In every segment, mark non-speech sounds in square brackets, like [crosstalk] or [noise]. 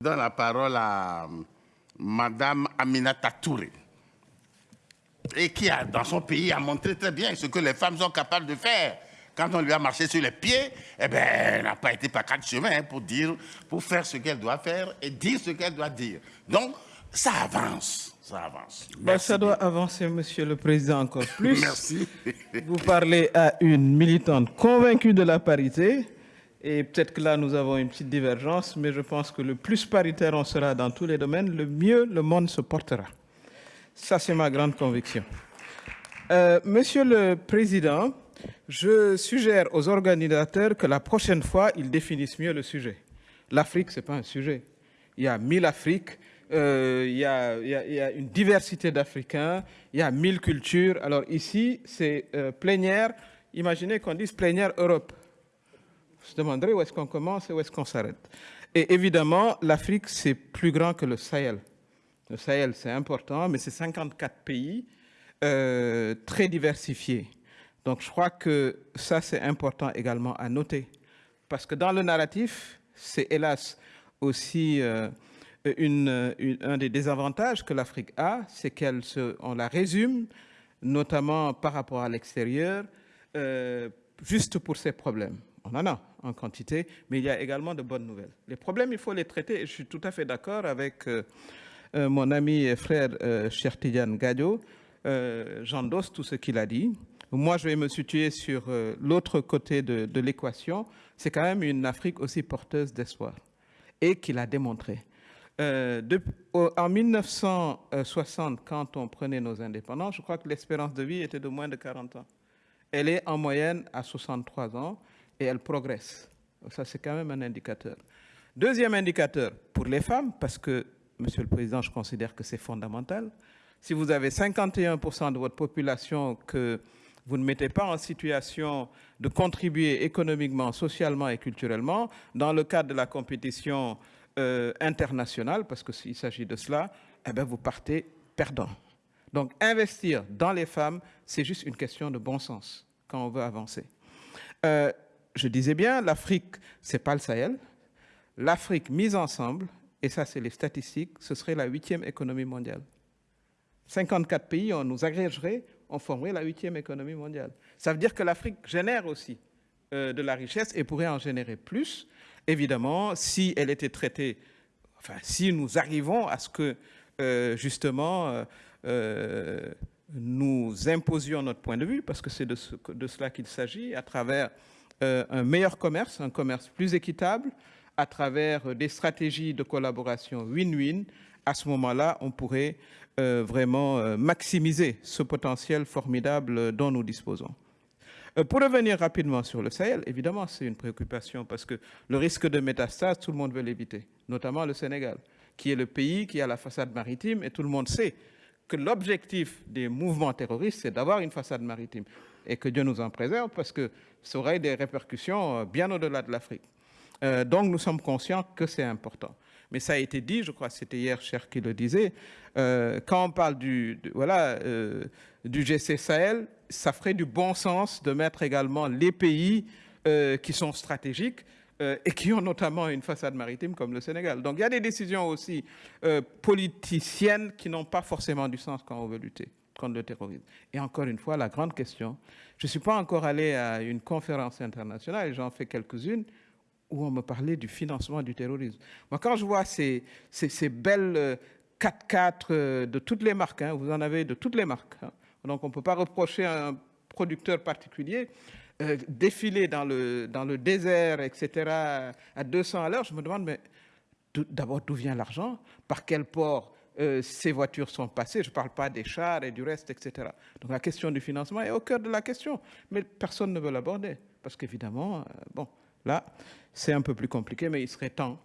Je donne la parole à Madame Aminata Touré, et qui, a, dans son pays, a montré très bien ce que les femmes sont capables de faire. Quand on lui a marché sur les pieds, eh ben, elle n'a pas été par quatre chemins pour dire, pour faire ce qu'elle doit faire et dire ce qu'elle doit dire. Donc, ça avance. Ça avance. Bah, ça doit avancer, Monsieur le Président, encore [laughs] plus. Merci. Vous parlez à une militante convaincue de la parité. Et peut-être que là, nous avons une petite divergence, mais je pense que le plus paritaire on sera dans tous les domaines, le mieux le monde se portera. Ça, c'est ma grande conviction. Euh, Monsieur le Président, je suggère aux organisateurs que la prochaine fois, ils définissent mieux le sujet. L'Afrique, ce n'est pas un sujet. Il y a mille Afriques, euh, il, y a, une diversité d'Africains, il y a mille cultures. Alors ici, c'est euh, plénière. Imaginez qu'on dise plénière Europe. Se demanderez où est-ce qu'on commence et où est-ce qu'on s'arrête. Et évidemment, l'Afrique, c'est plus grand que le Sahel. Le Sahel, c'est important, mais c'est 54 pays euh, très diversifiés. Donc je crois que ça, c'est important également à noter. Parce que dans le narratif, c'est hélas aussi euh, un des désavantages que l'Afrique a, c'est qu'elle on la résume, notamment par rapport à l'extérieur, euh, juste pour ses problèmes. On en a en quantité, mais il y a également de bonnes nouvelles. Les problèmes, il faut les traiter, je suis tout à fait d'accord avec euh, euh, mon ami et frère euh, Chertidian Gadio, euh, j'endosse tout ce qu'il a dit. Moi, je vais me situer sur l'autre côté de, l'équation. C'est quand même une Afrique aussi porteuse d'espoir et qu'il a démontré. En 1960, quand on prenait nos indépendances, je crois que l'espérance de vie était de moins de 40 ans. Elle est en moyenne à 63 ans et elle progresse. Ça, c'est quand même un indicateur. Deuxième indicateur, pour les femmes, parce que, Monsieur le Président, je considère que c'est fondamental. Si vous avez 51% de votre population que vous ne mettez pas en situation de contribuer économiquement, socialement et culturellement, dans le cadre de la compétition euh, internationale, parce qu'il s'agit de cela, eh bien, vous partez perdant. Donc, investir dans les femmes, c'est juste une question de bon sens quand on veut avancer. Euh, je disais bien, l'Afrique, ce n'est pas le Sahel. L'Afrique mise ensemble, et ça c'est les statistiques, ce serait la huitième économie mondiale. 54 pays, on nous agrégerait, on formerait la huitième économie mondiale. Ça veut dire que l'Afrique génère aussi euh, de la richesse et pourrait en générer plus, évidemment, si elle était traitée, enfin, si nous arrivons à ce que, euh, justement, euh, nous imposions notre point de vue, parce que c'est de, ce, de, cela qu'il s'agit, à travers un meilleur commerce, un commerce plus équitable, à travers des stratégies de collaboration win-win, à ce moment-là, on pourrait euh, vraiment euh, maximiser ce potentiel formidable dont nous disposons. Euh, pour revenir rapidement sur le Sahel, évidemment, c'est une préoccupation parce que le risque de métastase, tout le monde veut l'éviter, notamment le Sénégal, qui est le pays qui a la façade maritime et tout le monde sait que l'objectif des mouvements terroristes, c'est d'avoir une façade maritime. Et que Dieu nous en préserve parce que ça aurait des répercussions bien au-delà de l'Afrique. Euh, donc nous sommes conscients que c'est important. Mais ça a été dit, je crois que c'était hier Cher qui le disait, euh, quand on parle du, de, voilà, euh, du GC Sahel, ça ferait du bon sens de mettre également les pays euh, qui sont stratégiques euh, et qui ont notamment une façade maritime comme le Sénégal. Donc il y a des décisions aussi euh, politiciennes qui n'ont pas forcément du sens quand on veut lutter contre le terrorisme. Et encore une fois, la grande question, je ne suis pas encore allé à une conférence internationale, j'en fais quelques-unes, où on me parlait du financement du terrorisme. Moi, quand je vois ces, ces, belles 4x4 euh, de toutes les marques, hein, vous en avez de toutes les marques, hein, donc on ne peut pas reprocher à un producteur particulier, euh, défiler dans le, dans le désert, etc., à 200 à l'heure, je me demande, mais d'abord, d'où vient l'argent? Par quel port? Euh, ces voitures sont passées Je ne parle pas des chars et du reste, etc. Donc la question du financement est au cœur de la question, mais personne ne veut l'aborder, parce qu'évidemment, euh, bon, là, c'est un peu plus compliqué, mais il serait temps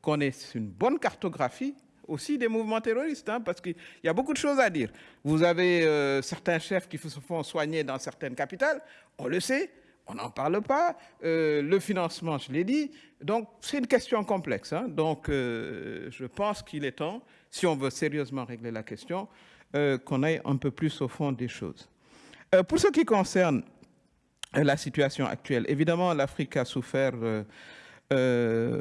qu'on ait une bonne cartographie aussi des mouvements terroristes, hein, parce qu'il y a beaucoup de choses à dire. Vous avez euh, certains chefs qui se font soigner dans certaines capitales, on le sait, on n'en parle pas. Euh, le financement, je l'ai dit. Donc, c'est une question complexe. Hein. Donc, euh, je pense qu'il est temps, si on veut sérieusement régler la question, euh, qu'on aille un peu plus au fond des choses. Pour ce qui concerne la situation actuelle, évidemment, l'Afrique a souffert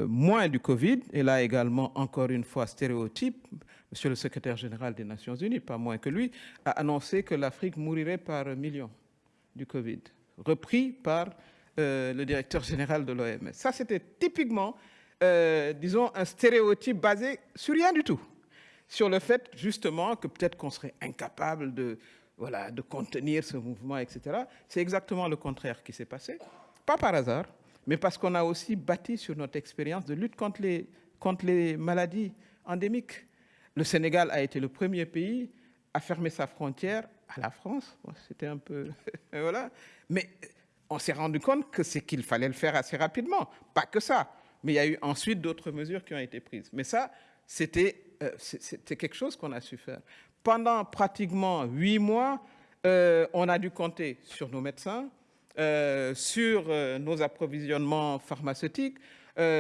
moins du Covid, et là également, encore une fois, stéréotype, Monsieur le secrétaire général des Nations Unies, pas moins que lui, a annoncé que l'Afrique mourirait par millions du Covid, repris par le directeur général de l'OMS. Ça, c'était typiquement, disons, un stéréotype basé sur rien du tout sur le fait justement que peut-être qu'on serait incapable de, voilà, de contenir ce mouvement, etc. C'est exactement le contraire qui s'est passé. Pas par hasard, mais parce qu'on a aussi bâti sur notre expérience de lutte contre les maladies endémiques. Le Sénégal a été le premier pays à fermer sa frontière à la France. C'était un peu... [laughs] voilà. Mais on s'est rendu compte que c'est qu'il fallait le faire assez rapidement. Pas que ça. Mais il y a eu ensuite d'autres mesures qui ont été prises. Mais ça, c'était euh, quelque chose qu'on a su faire. Pendant pratiquement huit mois, euh, on a dû compter sur nos médecins, euh, sur nos approvisionnements pharmaceutiques,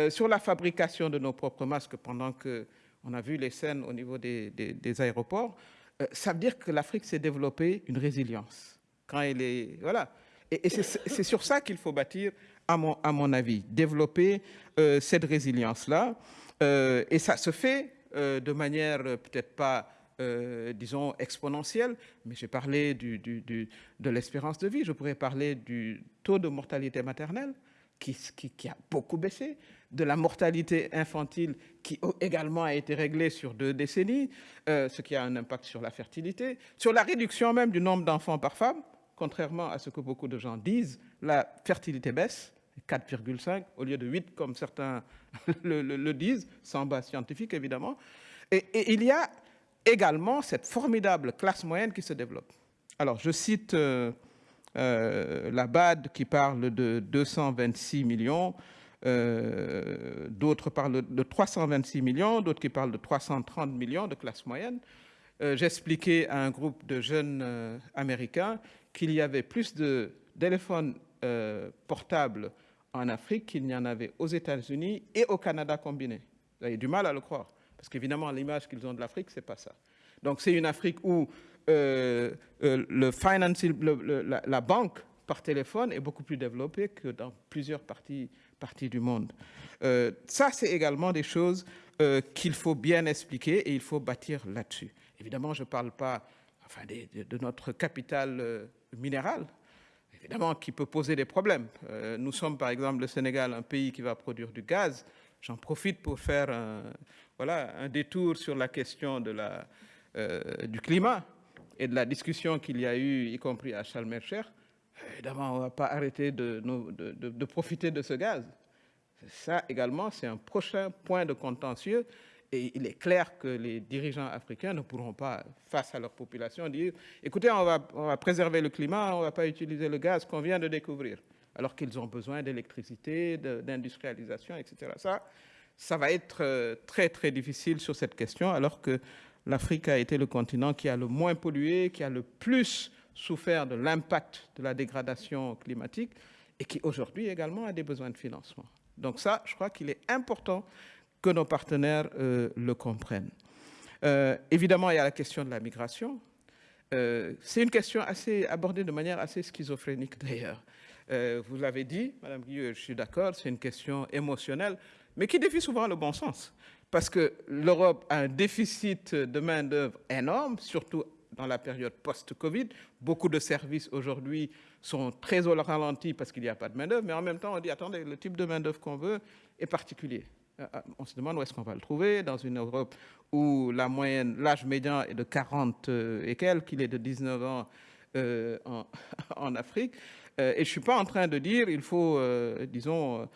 sur la fabrication de nos propres masques pendant qu'on a vu les scènes au niveau des, aéroports. ça veut dire que l'Afrique s'est développée une résilience. Quand elle est, voilà. Et, c'est sur ça qu'il faut bâtir, à mon, avis, développer cette résilience-là. et ça se fait euh, de manière euh, peut-être pas, euh, disons, exponentielle, mais j'ai parlé de l'espérance de vie, je pourrais parler du taux de mortalité maternelle qui, a beaucoup baissé, de la mortalité infantile qui également a été réglée sur deux décennies, ce qui a un impact sur la fertilité, sur la réduction même du nombre d'enfants par femme, contrairement à ce que beaucoup de gens disent, la fertilité baisse, 4,5 au lieu de 8 comme certains [laughs] le, disent, sans base scientifique évidemment. Et, il y a également cette formidable classe moyenne qui se développe. Alors je cite euh, euh, la BAD qui parle de 226 millions, euh, d'autres parlent de 326 millions, d'autres qui parlent de 330 millions de classe moyenne. J'expliquais à un groupe de jeunes Américains qu'il y avait plus de téléphones portables en Afrique qu'il n'y en avait aux États-Unis et au Canada combinés. Vous avez du mal à le croire, parce qu'évidemment, l'image qu'ils ont de l'Afrique, c'est pas ça. Donc, c'est une Afrique où euh, euh, la, banque par téléphone est beaucoup plus développée que dans plusieurs parties, du monde. Euh, ça, c'est également des choses qu'il faut bien expliquer et il faut bâtir là-dessus. Évidemment, je ne parle pas enfin, de, notre capital minéral, évidemment, qui peut poser des problèmes. Euh, nous sommes, par exemple, le Sénégal, un pays qui va produire du gaz. J'en profite pour faire un, voilà, un détour sur la question euh, du climat et de la discussion qu'il y a eu, y compris à Chalmercher. Évidemment, on ne va pas arrêter de profiter de ce gaz. Ça également, c'est un prochain point de contentieux et il est clair que les dirigeants africains ne pourront pas, face à leur population, dire « écoutez, on va, préserver le climat, on ne va pas utiliser le gaz qu'on vient de découvrir », alors qu'ils ont besoin d'électricité, d'industrialisation, etc. Ça, ça va être euh, très, très difficile sur cette question, alors que l'Afrique a été le continent qui a le moins pollué, qui a le plus souffert de l'impact de la dégradation climatique et qui aujourd'hui également a des besoins de financement. Donc ça, je crois qu'il est important que nos partenaires euh, le comprennent. Euh, évidemment, il y a la question de la migration. Euh, c'est une question assez abordée de manière assez schizophrénique d'ailleurs. vous l'avez dit, Madame Guilleux, je suis d'accord, c'est une question émotionnelle, mais qui défie souvent le bon sens. Parce que l'Europe a un déficit de main-d'œuvre énorme, surtout dans la période post-Covid. Beaucoup de services aujourd'hui sont très au ralenti parce qu'il n'y a pas de main-d'œuvre, mais en même temps, on dit attendez, le type de main-d'œuvre qu'on veut est particulier. Euh, euh, on se demande où est-ce qu'on va le trouver, dans une Europe où la moyenne, l'âge médian est de 40 euh, et quelques, qu'il est de 19 ans [laughs] en, Afrique. et je ne suis pas en train de dire il faut, disons,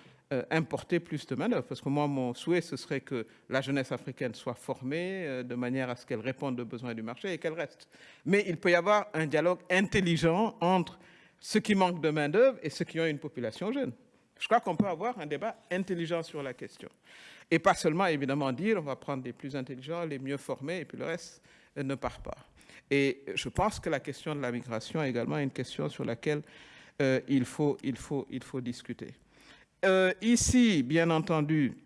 importer plus de main parce que moi, mon souhait, ce serait que la jeunesse africaine soit formée de manière à ce qu'elle réponde aux besoins du marché et qu'elle reste. Mais il peut y avoir un dialogue intelligent entre ceux qui manquent de main-d'œuvre et ceux qui ont une population jeune. Je crois qu'on peut avoir un débat intelligent sur la question. Et pas seulement, évidemment, dire on va prendre les plus intelligents, les mieux formés, et puis le reste ne part pas. Et je pense que la question de la migration est également une question sur laquelle euh, il, faut, discuter. Euh, ici, bien entendu,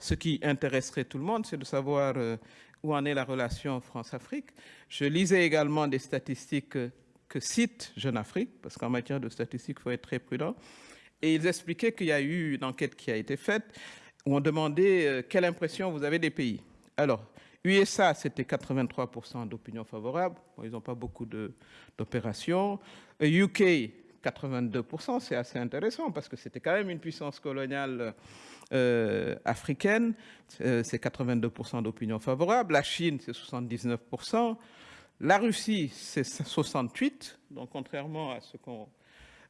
ce qui intéresserait tout le monde, c'est de savoir euh, où en est la relation France-Afrique. Je lisais également des statistiques que cite Jeune Afrique, parce qu'en matière de statistiques, il faut être très prudent. Et ils expliquaient qu'il y a eu une enquête qui a été faite où on demandait euh, quelle impression vous avez des pays. Alors, USA, c'était 83% d'opinion favorable. ils n'ont pas beaucoup d'opérations. UK, euh, 82%, c'est assez intéressant parce que c'était quand même une puissance coloniale euh, africaine. c'est 82% d'opinion favorable. La Chine, c'est 79%. La Russie, c'est 68%, donc contrairement à ce qu'on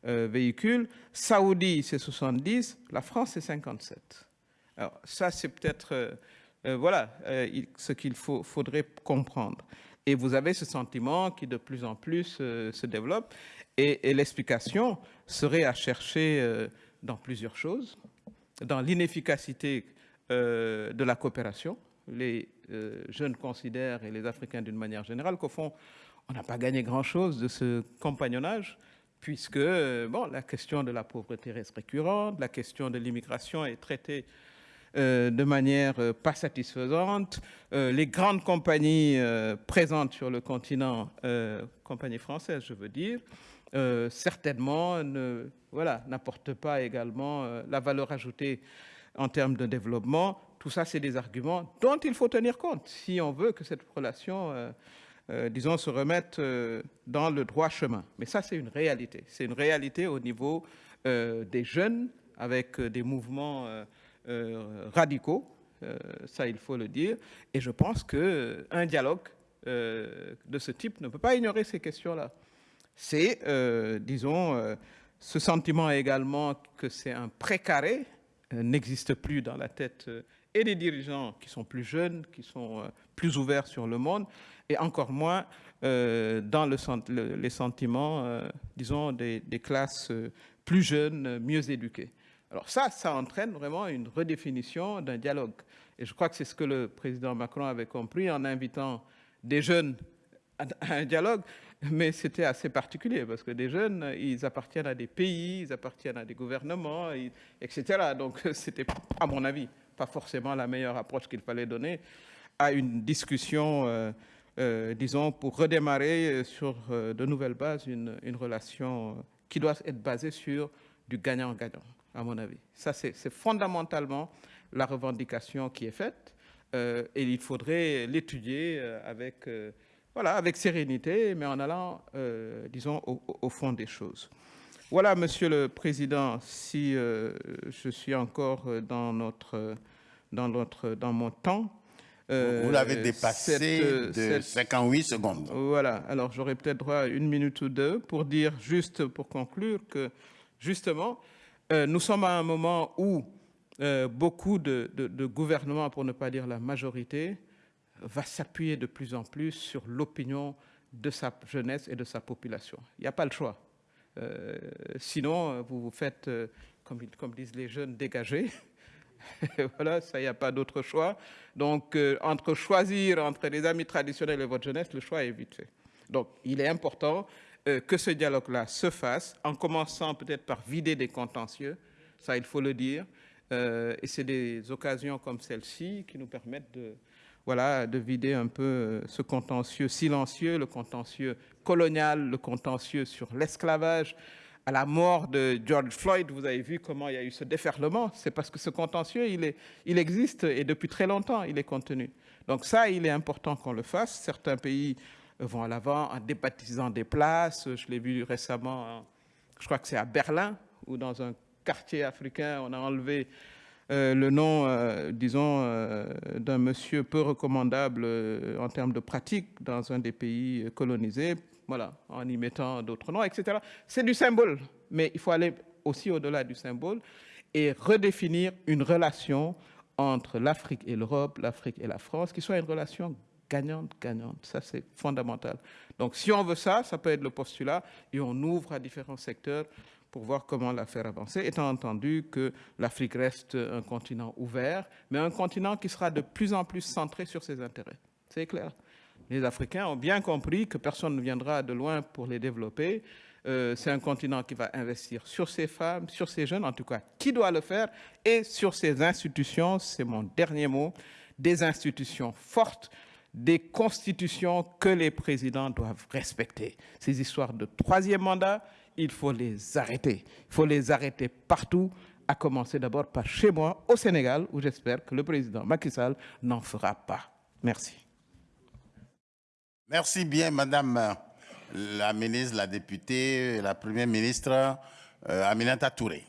véhicule. Saoudi, c'est 70%. La France, c'est 57%. Alors ça, c'est peut-être euh, euh, voilà euh, ce qu'il faudrait comprendre. Et vous avez ce sentiment qui de plus en plus se développe. Et, l'explication serait à chercher dans plusieurs choses. Dans l'inefficacité de la coopération. Les jeunes considèrent, et les Africains d'une manière générale, qu'au fond, on n'a pas gagné grand-chose de ce compagnonnage puisque bon, la question de la pauvreté reste récurrente, la question de l'immigration est traitée euh, de manière euh, pas satisfaisante. Euh, les grandes compagnies présentes sur le continent, compagnies françaises je veux dire, certainement ne voilà, n'apportent pas également la valeur ajoutée en termes de développement. Tout ça, c'est des arguments dont il faut tenir compte si on veut que cette relation, disons, se remette dans le droit chemin. Mais ça, c'est une réalité. C'est une réalité au niveau des jeunes avec des mouvements euh, radicaux, euh, ça il faut le dire, et je pense qu'un dialogue euh, de ce type ne peut pas ignorer ces questions-là. C'est, disons, ce sentiment également que c'est un précaré n'existe plus dans la tête et des dirigeants qui sont plus jeunes, qui sont plus ouverts sur le monde, et encore moins dans le, les sentiments, disons, des, des classes plus jeunes, mieux éduquées. Alors ça, ça entraîne vraiment une redéfinition d'un dialogue. Et je crois que c'est ce que le président Macron avait compris en invitant des jeunes à un dialogue, mais c'était assez particulier parce que des jeunes, ils appartiennent à des pays, ils appartiennent à des gouvernements, etc. Donc c'était, à mon avis, pas forcément la meilleure approche qu'il fallait donner à une discussion, euh, euh, disons, pour redémarrer sur euh, de nouvelles bases une, une relation qui doit être basée sur du gagnant-gagnant à mon avis. Ça, c'est fondamentalement la revendication qui est faite et il faudrait l'étudier avec, voilà, avec sérénité, mais en allant, disons, au, fond des choses. Voilà, Monsieur le Président, si je suis encore dans, notre, dans, notre, dans mon temps. Vous l'avez dépassé de 58 secondes. Voilà, alors j'aurais peut-être droit à une minute ou deux pour dire, juste pour conclure, que justement, euh, nous sommes à un moment où euh, beaucoup de, gouvernements, pour ne pas dire la majorité, va s'appuyer de plus en plus sur l'opinion de sa jeunesse et de sa population. Il n'y a pas le choix. Euh, sinon, vous vous faites, comme, comme, disent les jeunes, dégager. [laughs] voilà, ça, il n'y a pas d'autre choix. Donc, entre choisir entre les amis traditionnels et votre jeunesse, le choix est vite fait. Donc, il est important euh, que ce dialogue-là se fasse, en commençant peut-être par vider des contentieux, ça il faut le dire, euh, et c'est des occasions comme celle-ci qui nous permettent de, voilà, de vider un peu euh, ce contentieux silencieux, le contentieux colonial, le contentieux sur l'esclavage. À la mort de George Floyd, vous avez vu comment il y a eu ce déferlement. C'est parce que ce contentieux, il, il existe et depuis très longtemps, il est contenu. Donc ça, il est important qu'on le fasse. Certains pays vont à l'avant en débaptisant des places. Je l'ai vu récemment, je crois que c'est à Berlin, où dans un quartier africain, on a enlevé euh, le nom, euh, disons, euh, d'un monsieur peu recommandable en termes de pratique dans un des pays colonisés, voilà, en y mettant d'autres noms, etc. C'est du symbole, mais il faut aller aussi au-delà du symbole et redéfinir une relation entre l'Afrique et l'Europe, l'Afrique et la France, qui soit une relation gagnante, gagnante. Ça, c'est fondamental. Donc, si on veut ça, ça peut être le postulat et on ouvre à différents secteurs pour voir comment la faire avancer, étant entendu que l'Afrique reste un continent ouvert, mais un continent qui sera de plus en plus centré sur ses intérêts. C'est clair. Les Africains ont bien compris que personne ne viendra de loin pour les développer. Euh, c'est un continent qui va investir sur ses femmes, sur ses jeunes, en tout cas, qui doit le faire, et sur ses institutions, c'est mon dernier mot, des institutions fortes des constitutions que les présidents doivent respecter. Ces histoires de troisième mandat, il faut les arrêter. Il faut les arrêter partout, à commencer d'abord par chez moi, au Sénégal, où j'espère que le président Macky Sall n'en fera pas. Merci. Merci bien, Madame la ministre, la députée, la Première ministre euh, Aminata Touré.